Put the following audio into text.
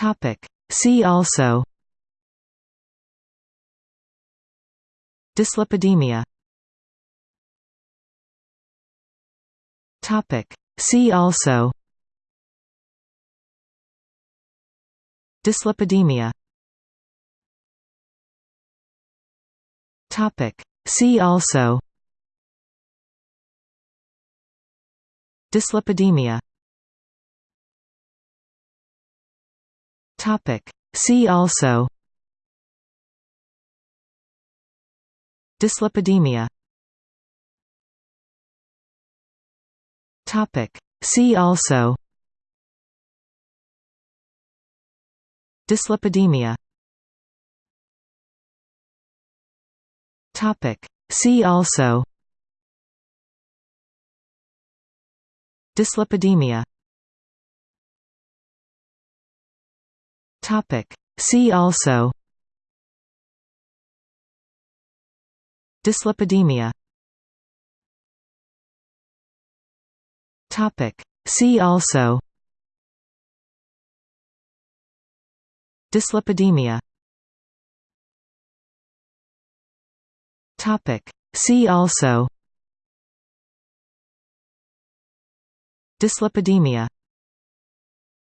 Topic. See also Dyslipidemia Topic. See also Dyslipidemia Topic. See also Dyslipidemia Topic. See also Dyslipidemia Topic. See also Dyslipidemia Topic. See also Dyslipidemia Topic. See also Dyslipidemia Topic. See also Dyslipidemia Topic. See also Dyslipidemia